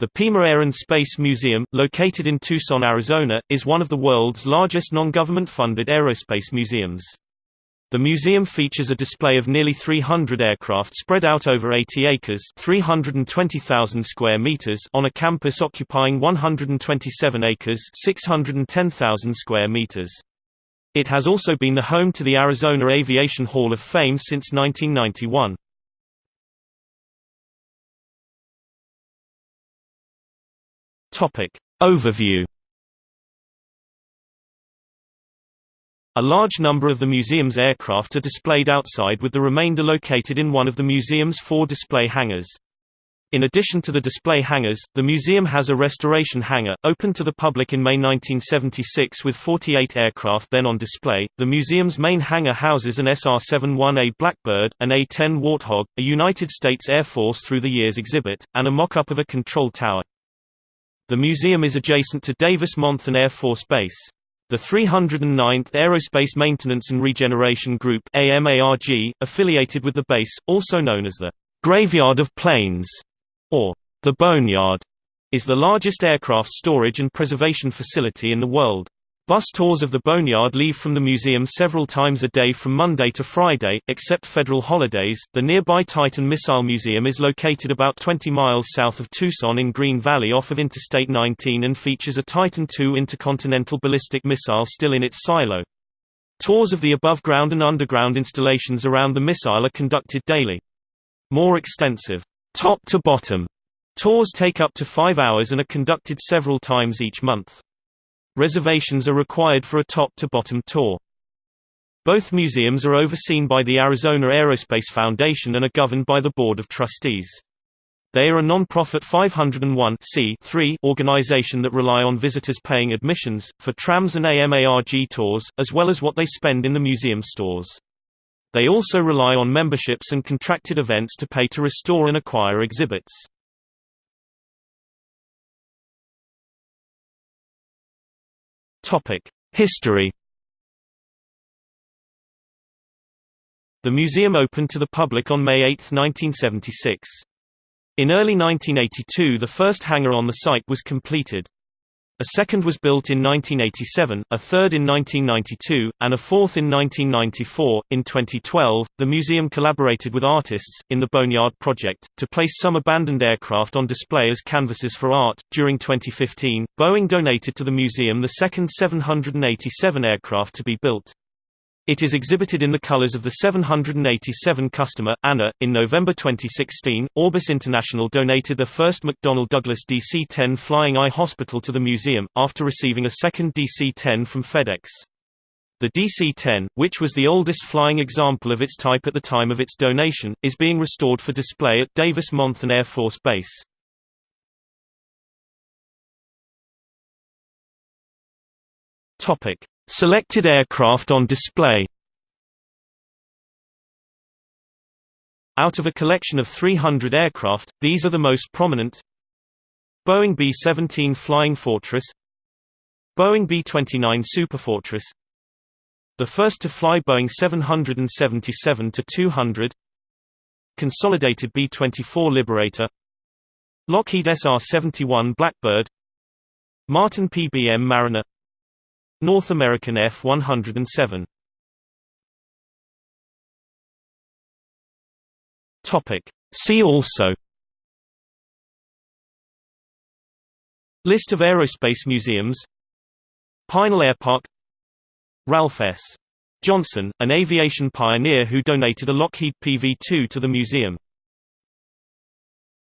The Pima Air and Space Museum, located in Tucson, Arizona, is one of the world's largest non-government funded aerospace museums. The museum features a display of nearly 300 aircraft spread out over 80 acres 320,000 square meters on a campus occupying 127 acres 610,000 square meters. It has also been the home to the Arizona Aviation Hall of Fame since 1991. Overview A large number of the museum's aircraft are displayed outside with the remainder located in one of the museum's four display hangars. In addition to the display hangars, the museum has a restoration hangar, opened to the public in May 1976 with 48 aircraft then on display. The museum's main hangar houses an SR-71A Blackbird, an A-10 Warthog, a United States Air Force through the years exhibit, and a mock-up of a control tower. The museum is adjacent to Davis-Monthan Air Force Base. The 309th Aerospace Maintenance and Regeneration Group AMARG, affiliated with the base, also known as the Graveyard of Planes, or the Boneyard, is the largest aircraft storage and preservation facility in the world. Bus tours of the Boneyard leave from the museum several times a day from Monday to Friday, except federal holidays. The nearby Titan Missile Museum is located about 20 miles south of Tucson in Green Valley off of Interstate 19 and features a Titan II intercontinental ballistic missile still in its silo. Tours of the above-ground and underground installations around the missile are conducted daily. More extensive, top-to-bottom tours take up to five hours and are conducted several times each month. Reservations are required for a top-to-bottom tour. Both museums are overseen by the Arizona Aerospace Foundation and are governed by the Board of Trustees. They are a non-profit 501 organization that rely on visitors paying admissions, for trams and AMARG tours, as well as what they spend in the museum stores. They also rely on memberships and contracted events to pay to restore and acquire exhibits. History The museum opened to the public on May 8, 1976. In early 1982 the first hangar on the site was completed. A second was built in 1987, a third in 1992, and a fourth in 1994. In 2012, the museum collaborated with artists, in the Boneyard Project, to place some abandoned aircraft on display as canvases for art. During 2015, Boeing donated to the museum the second 787 aircraft to be built. It is exhibited in the colors of the 787 customer, ANA. In November 2016, Orbis International donated the first McDonnell Douglas DC-10 Flying Eye Hospital to the museum, after receiving a second DC-10 from FedEx. The DC-10, which was the oldest flying example of its type at the time of its donation, is being restored for display at Davis-Monthan Air Force Base. Selected aircraft on display. Out of a collection of 300 aircraft, these are the most prominent. Boeing B-17 Flying Fortress. Boeing B-29 Superfortress. The first to fly Boeing 777-200 Consolidated B-24 Liberator. Lockheed SR-71 Blackbird. Martin PBM Mariner North American F-107 See also. List of aerospace museums. Pinal Air Park. Ralph S. Johnson, an aviation pioneer who donated a Lockheed PV-2 to the museum